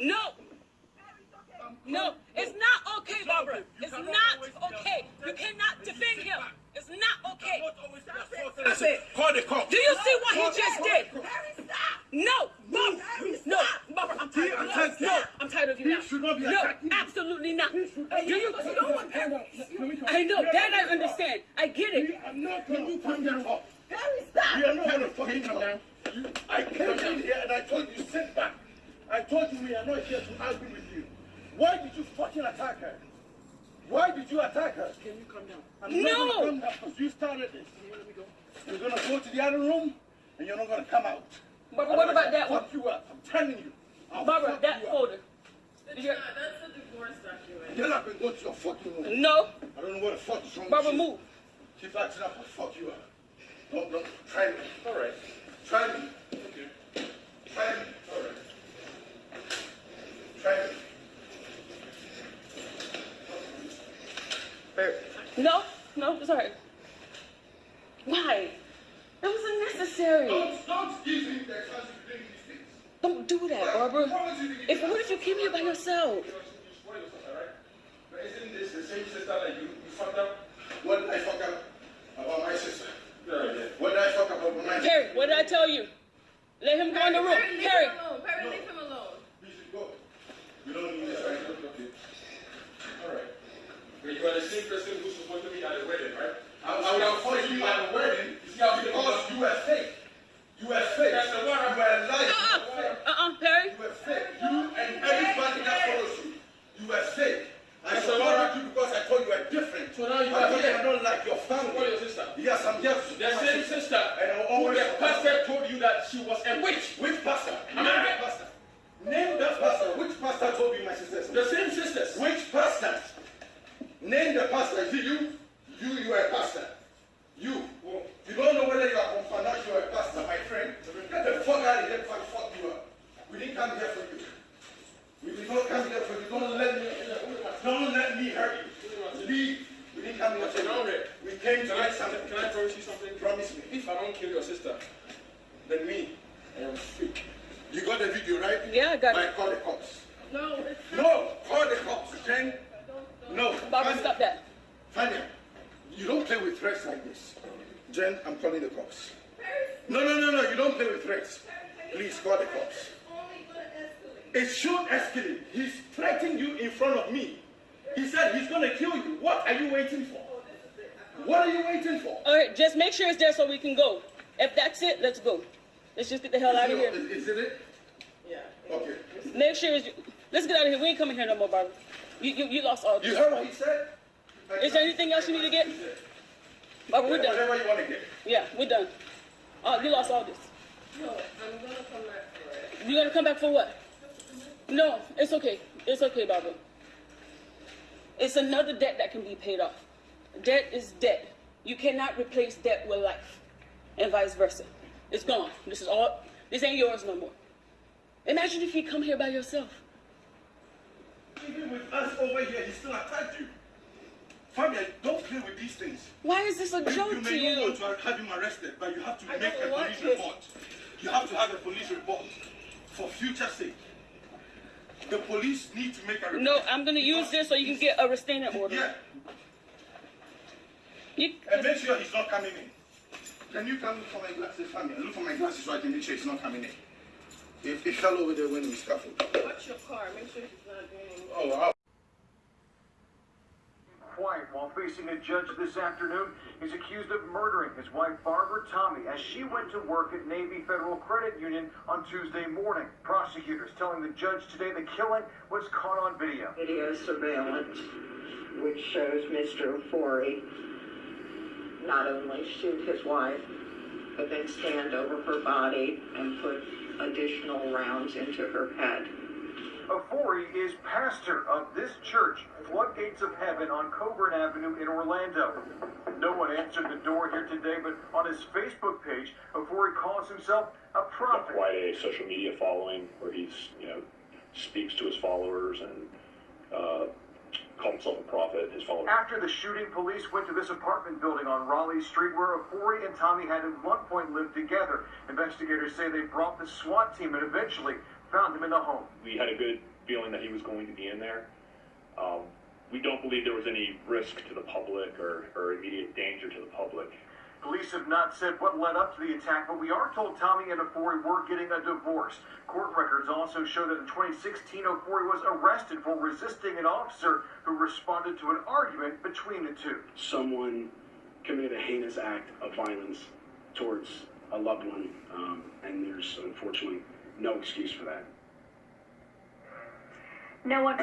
No. No, it's not okay, Barbara. It's not okay. You cannot defend him. It's not okay. I said, call the cops. Do you see what he just did? No, Barbara. No, Barbara, I'm tired of you. you. No, I'm tired of you now. He should not be No, absolutely not. Do you? No one can. I know that. I understand. I get it. I'm not going to come down. Harry, stop. We are not going to fucking come down. I came in here and I told you sit back. I told you we are not here to argue with you. Why did you fucking attack her? Why did you attack her? Can you come down? I'm not No. going to come down because you started this. You're going to go to the other room and you're not going to come out. But what about Otherwise, that I'll one? Fuck you up. I'm telling you. I'll Barbara, fuck that you folder. That's Did not, that's a divorce document. Get up and go to your fucking room. No, I don't know what the fuck is wrong Barbara, with you. move. Keep acting up, I'll fuck you up. Don't, don't, try me. All right. Try me. Okay. Try me. All right. Try me. No, no, sorry. Why? It was unnecessary. Don't, don't give me the chance to bring these things. Don't do that, Barbara. Why would you do If what if you came here by yourself? You spoil yourself, all right? But isn't this the same sister that you, you fucked up? What did I fuck up about my sister? What did I fuck up about my sister? Perry, what did I tell you? Let him go in the room. Perry, leave Perry, him alone. Perry, leave him alone. You should go. You don't need this, right? Okay. All right. You are the same person who's supposed to be at the wedding, right? I, I would have called you at the wedding because you were fake. You were fake. That's the one. You were lying. uh-uh, uh-uh, Perry. You were fake. You and everybody that follows you. You were fake. I That's supported you because I thought you were different. So now you I are thought here. you are not like your What family. your sister? Yes, I'm here. The same sister And I will who the pastor told you that she was a witch. Which pastor? Am I right? pastor? Name that pastor. Which pastor told you my sister's The same sisters. Which pastor? Name the pastor. Is it you? You, you are a pastor. You. You don't know whether you are confirmed you are a pastor, my friend. Get the fuck out of here before I fuck you up. We didn't come here for you. We did not come here for you. Don't let me, don't let me hurt you. Leave. We didn't come here for you. We came to Can I, get something. can I promise you something? Promise me. If I don't kill your sister, then me, I am fake. You got the video, right? Yeah, I got it. Right, call the cops. No, No, call the cops. Jen. No. Barbara, Fania. stop that. Fania, you don't play with threats like this. Jen, I'm calling the cops. No, no, no, no, you don't play with threats. Please call the cops. only gonna escalate. It should escalate. He's threatening you in front of me. He said he's gonna kill you. What are you waiting for? What are you waiting for? All right, just make sure it's there so we can go. If that's it, let's go. Let's just get the hell out of here. Is, is it it? Yeah. Okay. Make sure it's. Let's get out of here. We ain't coming here no more, Barbara. You you, you lost all You this. heard what he said? Is there anything else you need to get? Barbara, we're done. Whatever you want to get. Yeah, we're done. Oh, you lost all this. No, I'm gonna come back for it. You gonna come back for what? No, it's okay. It's okay, Barbara. It's another debt that can be paid off. Debt is debt. You cannot replace debt with life, and vice versa. It's gone. This is all. This ain't yours no more. Imagine if you come here by yourself. Even with us over here, he still attacked you. Fabian, don't play with these things. Why is this a You, joke you to may not want to have him arrested, but you have to I make a police to. report. You have to have a police report for future sake. The police need to make a report. No, I'm gonna use this so you can get a restraining order. Yeah, You, and make sure he's not coming in. Can you come look for my glasses, Fabian? Look for my glasses so I can make sure he's not coming in. If he fell over there when we scuffled. Watch your car. Make sure he's not doing anything. Oh, wow. quiet while facing a judge this afternoon. He's accused of murdering his wife Barbara Tommy as she went to work at Navy Federal Credit Union on Tuesday morning. Prosecutors telling the judge today the killing was caught on video. Video surveillance, which shows Mr. Ofori not only shoot his wife, but then stand over her body and put additional rounds into her head. Ofori is pastor of this church, Floodgates of Heaven on Coburn Avenue in Orlando. No one answered the door here today, but on his Facebook page, Ofori calls himself a prophet. quite a social media following where he's you know speaks to his followers and uh, calls himself a prophet. His followers. After the shooting, police went to this apartment building on Raleigh Street where Ofori and Tommy had at one point lived together. Investigators say they brought the SWAT team and eventually found him in the home. We had a good feeling that he was going to be in there. Um, we don't believe there was any risk to the public or, or immediate danger to the public. Police have not said what led up to the attack, but we are told Tommy and Ofori were getting a divorce. Court records also show that in 2016, Ofori was arrested for resisting an officer who responded to an argument between the two. someone committed a heinous act of violence towards a loved one, um, and there's unfortunately no excuse for that. No one.